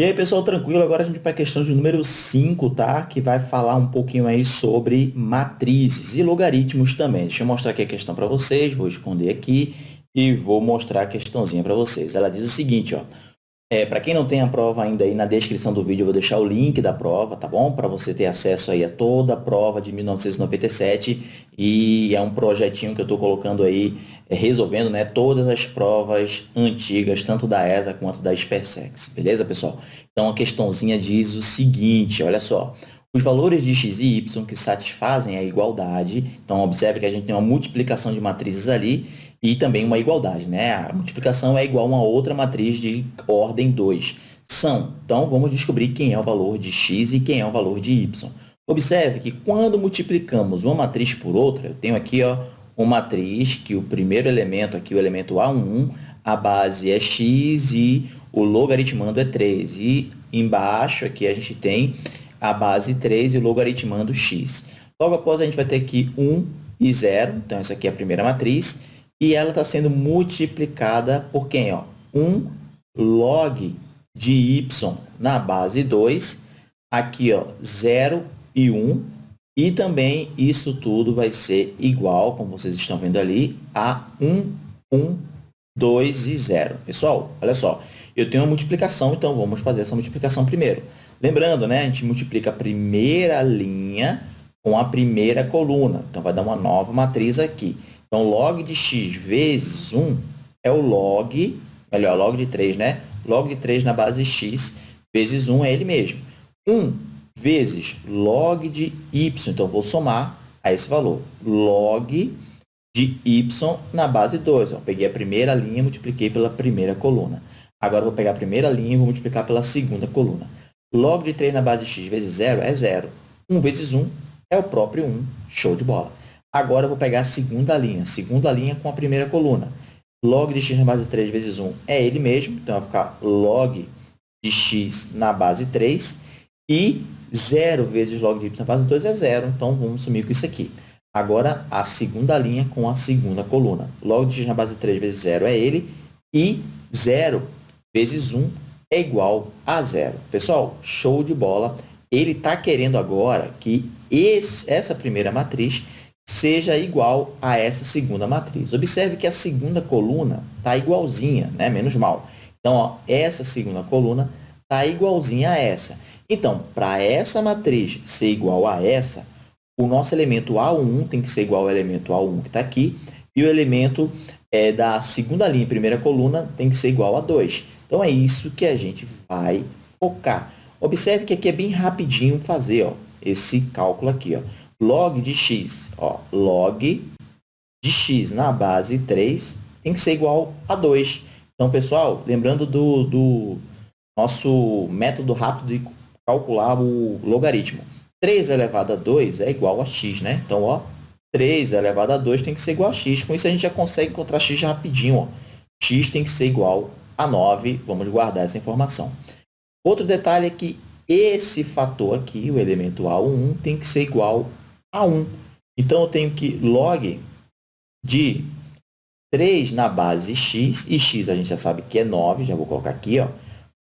E aí, pessoal, tranquilo? Agora a gente vai para a questão de número 5, tá? Que vai falar um pouquinho aí sobre matrizes e logaritmos também. Deixa eu mostrar aqui a questão para vocês, vou esconder aqui e vou mostrar a questãozinha para vocês. Ela diz o seguinte, ó. É, para quem não tem a prova ainda aí, na descrição do vídeo eu vou deixar o link da prova, tá bom? Para você ter acesso aí a toda a prova de 1997 e é um projetinho que eu estou colocando aí, resolvendo né, todas as provas antigas, tanto da ESA quanto da SpaceX, beleza, pessoal? Então, a questãozinha diz o seguinte, olha só, os valores de x e y que satisfazem a igualdade, então observe que a gente tem uma multiplicação de matrizes ali e também uma igualdade, né? A multiplicação é igual a uma outra matriz de ordem 2. São. Então, vamos descobrir quem é o valor de x e quem é o valor de y. Observe que quando multiplicamos uma matriz por outra, eu tenho aqui ó, uma matriz que o primeiro elemento, aqui o elemento A11, a base é x e o logaritmando é 3. E embaixo aqui a gente tem a base 3 e o logaritmando x. Logo após, a gente vai ter aqui 1 e 0. Então, essa aqui é a primeira matriz e ela está sendo multiplicada por quem? Ó? 1 log de y na base 2, aqui ó, 0 e 1, e também isso tudo vai ser igual, como vocês estão vendo ali, a 1, 1, 2 e 0. Pessoal, olha só, eu tenho uma multiplicação, então vamos fazer essa multiplicação primeiro. Lembrando, né, a gente multiplica a primeira linha com a primeira coluna, então vai dar uma nova matriz aqui. Então, log de x vezes 1 é o log, melhor, log de 3, né? Log de 3 na base x vezes 1 é ele mesmo. 1 vezes log de y, então vou somar a esse valor. Log de y na base 2. Ó, peguei a primeira linha multipliquei pela primeira coluna. Agora, vou pegar a primeira linha e vou multiplicar pela segunda coluna. Log de 3 na base x vezes 0 é 0. 1 vezes 1 é o próprio 1. Show de bola. Agora, eu vou pegar a segunda linha. Segunda linha com a primeira coluna. Log de x na base 3 vezes 1 é ele mesmo. Então, vai ficar log de x na base 3. E 0 vezes log de y na base 2 é 0. Então, vamos sumir com isso aqui. Agora, a segunda linha com a segunda coluna. Log de x na base 3 vezes 0 é ele. E 0 vezes 1 é igual a 0. Pessoal, show de bola. Ele está querendo agora que esse, essa primeira matriz seja igual a essa segunda matriz. Observe que a segunda coluna está igualzinha, né? menos mal. Então, ó, essa segunda coluna está igualzinha a essa. Então, para essa matriz ser igual a essa, o nosso elemento A1 tem que ser igual ao elemento A1 que está aqui, e o elemento é, da segunda linha, primeira coluna, tem que ser igual a 2. Então, é isso que a gente vai focar. Observe que aqui é bem rapidinho fazer ó, esse cálculo aqui. Ó log de x, ó, log de x na base 3 tem que ser igual a 2. Então, pessoal, lembrando do, do nosso método rápido de calcular o logaritmo. 3 elevado a 2 é igual a x, né? Então, ó, 3 elevado a 2 tem que ser igual a x. Com isso, a gente já consegue encontrar x rapidinho. Ó. x tem que ser igual a 9. Vamos guardar essa informação. Outro detalhe é que esse fator aqui, o elemento A1, tem que ser igual a 1. Então, eu tenho que log de 3 na base x, e x a gente já sabe que é 9, já vou colocar aqui, ó,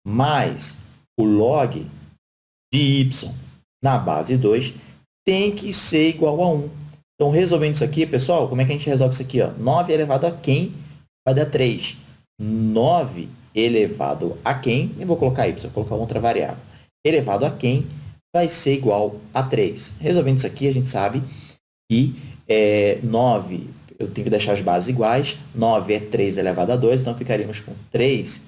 mais o log de y na base 2 tem que ser igual a 1. Então, resolvendo isso aqui, pessoal, como é que a gente resolve isso aqui? Ó? 9 elevado a quem vai dar 3. 9 elevado a quem, nem vou colocar y, vou colocar outra variável, elevado a quem vai ser igual a 3. Resolvendo isso aqui, a gente sabe que é, 9, eu tenho que deixar as bases iguais. 9 é 3 elevado a 2, então ficaríamos com 3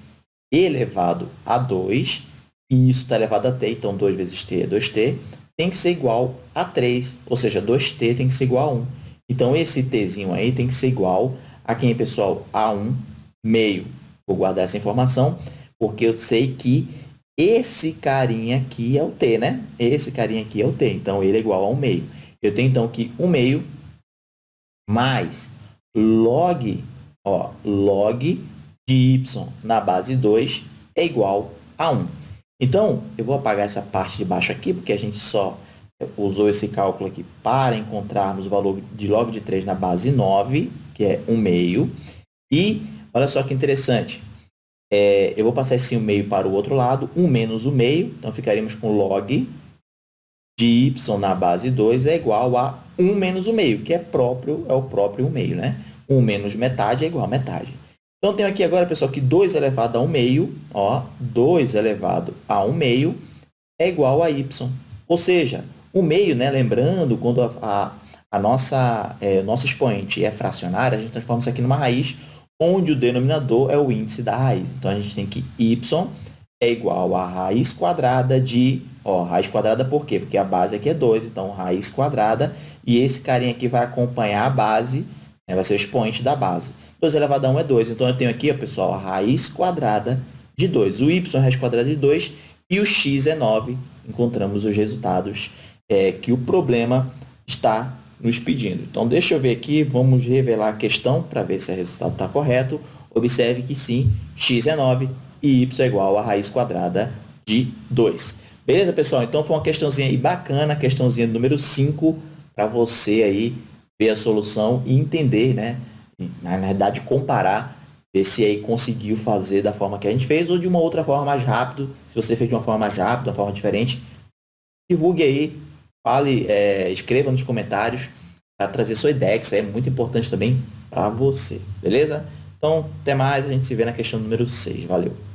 elevado a 2. E isso está elevado a t, então 2 vezes t é 2t. Tem que ser igual a 3, ou seja, 2t tem que ser igual a 1. Então, esse tzinho aí tem que ser igual a quem, pessoal? A 1 meio. Vou guardar essa informação, porque eu sei que esse carinha aqui é o t, né? Esse carinha aqui é o t, então ele é igual a 1 meio. Eu tenho, então, que 1 meio mais log, ó, log de y na base 2 é igual a 1. Então, eu vou apagar essa parte de baixo aqui, porque a gente só usou esse cálculo aqui para encontrarmos o valor de log de 3 na base 9, que é 1 meio. E, olha só que interessante, é, eu vou passar esse 1 meio para o outro lado, 1 menos o meio, então ficaríamos com log de y na base 2 é igual a 1 menos o meio, que é, próprio, é o próprio 1 meio, né? 1 menos metade é igual a metade. Então, tenho aqui agora, pessoal, que 2 elevado a 1 meio, ó, 2 elevado a 1 meio é igual a y. Ou seja, o meio, né, lembrando, quando a, a, a nossa, é, nosso expoente é fracionário, a gente transforma isso aqui numa raiz, onde o denominador é o índice da raiz. Então, a gente tem que y é igual a raiz quadrada de... Ó, raiz quadrada por quê? Porque a base aqui é 2, então raiz quadrada, e esse carinha aqui vai acompanhar a base, né, vai ser o expoente da base. 2 elevado a 1 é 2. Então, eu tenho aqui, ó, pessoal, a raiz quadrada de 2. O y é a raiz quadrada de 2 e o x é 9. Encontramos os resultados é, que o problema está nos pedindo. Então, deixa eu ver aqui, vamos revelar a questão para ver se o resultado está correto. Observe que sim, x é 9 e y é igual a raiz quadrada de 2. Beleza, pessoal? Então, foi uma questãozinha aí bacana, questãozinha número 5, para você aí ver a solução e entender, né? Na verdade, comparar, ver se aí conseguiu fazer da forma que a gente fez ou de uma outra forma mais rápido. Se você fez de uma forma mais rápida, uma forma diferente, divulgue aí, fale, é, escreva nos comentários para trazer sua ideia, que isso é muito importante também para você, beleza? Então, até mais, a gente se vê na questão número 6. Valeu!